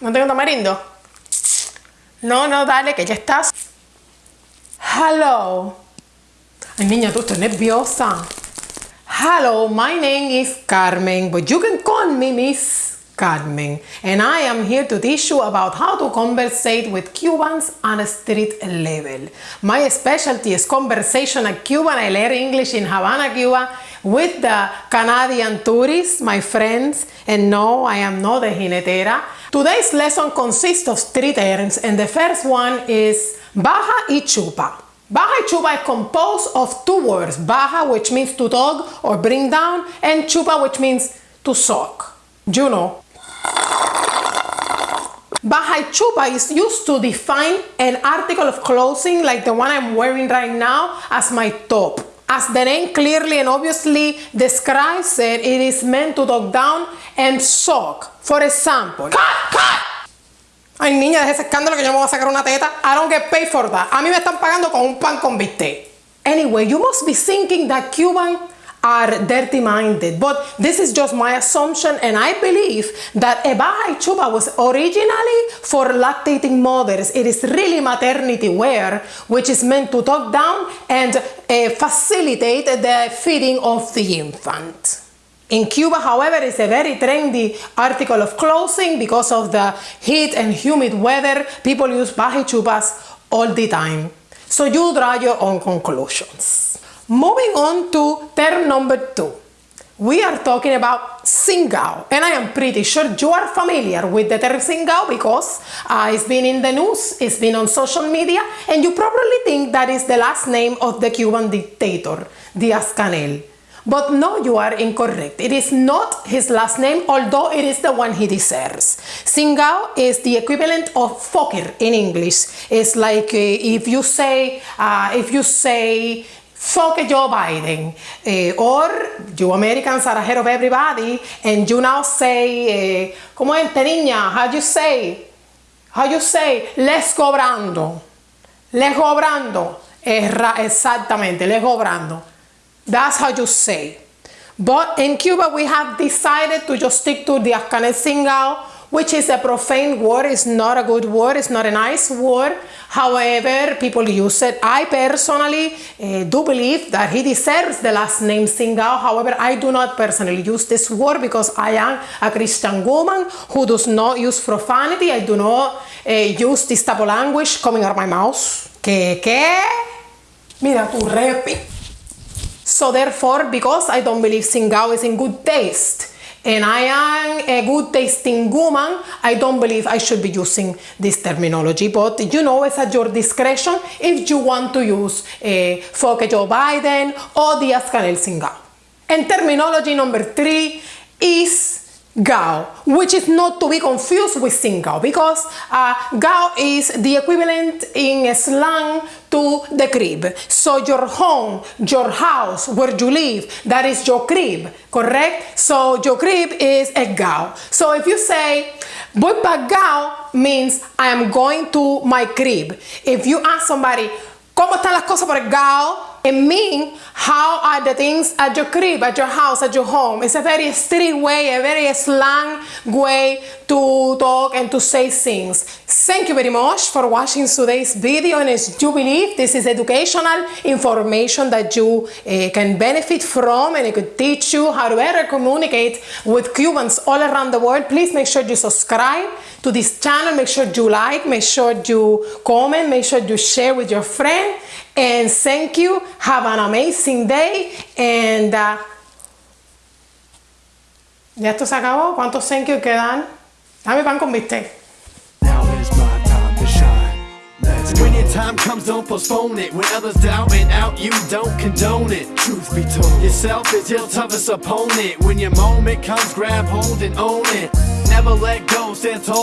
¿No tengo tamarindo? No, no, dale, que ya estás. Hello. Ay, niña, tú estás nerviosa. Hello, my name is Carmen, but you can call me Miss Carmen. And I am here to teach you about how to conversate with Cubans on a street level. My specialty is conversational Cuban. I learned English in Havana, Cuba with the Canadian tourists, my friends. And no, I am not a jinetera. Today's lesson consists of three terms and the first one is baja y chupa. Baja y chupa is composed of two words, baja which means to tug or bring down and chupa which means to suck. You know. Baja chupa is used to define an article of clothing like the one I'm wearing right now as my top. As the name clearly and obviously describes it, it is meant to talk down and suck. For example, cut, cut. Ay niña, deja ese escándalo que yo me voy a sacar una teta. I don't get paid for that. A mí me están pagando con un pan con bistec. Anyway, you must be thinking that Cuban are dirty minded but this is just my assumption and I believe that Ebaja Chupa was originally for lactating mothers it is really maternity wear which is meant to talk down and uh, facilitate the feeding of the infant in Cuba, however, it's a very trendy article of clothing because of the heat and humid weather. People use baja chupas all the time. So you draw your own conclusions. Moving on to term number two. We are talking about singao and I am pretty sure you are familiar with the term singao because uh, it's been in the news, it's been on social media and you probably think that is the last name of the Cuban dictator, Diaz-Canel. But no, you are incorrect. It is not his last name, although it is the one he deserves. Singao is the equivalent of Fokker in English. It's like uh, if you say, uh, if you say, fuck Joe Biden, uh, or you Americans are ahead of everybody, and you now say, uh, como es, how you say, how you say, les cobrando, les cobrando, exactamente, les cobrando. That's how you say. But in Cuba, we have decided to just stick to the Afghan single, which is a profane word. It's not a good word. It's not a nice word. However, people use it. I personally uh, do believe that he deserves the last name Singao. However, I do not personally use this word because I am a Christian woman who does not use profanity. I do not uh, use this type of language coming out of my mouth. ¿Qué? ¿Qué? Mira tu repi. So therefore, because I don't believe Singao is in good taste, and I am a good tasting woman, I don't believe I should be using this terminology. But you know, it's at your discretion if you want to use uh, Foke Joe Biden or Diaz-Canel Singao. And terminology number three is Gao, which is not to be confused with Singao because uh, Gao is the equivalent in slang to the crib. So your home, your house, where you live, that is your crib, correct? So your crib is a Gao. So if you say, voy pa Gao means I am going to my crib. If you ask somebody, ¿cómo están las cosas por el Gao? It means how are the things at your crib, at your house, at your home. It's a very street way, a very slang way to talk and to say things. Thank you very much for watching today's video and as you believe this is educational information that you uh, can benefit from and it could teach you how to better communicate with Cubans all around the world. Please make sure you subscribe to this channel, make sure you like, make sure you comment, make sure you share with your friend and thank you. Have an amazing day. And uh, ya esto se acabó. ¿Cuántos thank you quedan? Dame pan con bistec. When your time comes, don't postpone it. When others doubt and out, you don't condone it. Truth be told, yourself is your toughest opponent. When your moment comes, grab hold and own it. Never let go, stand tall.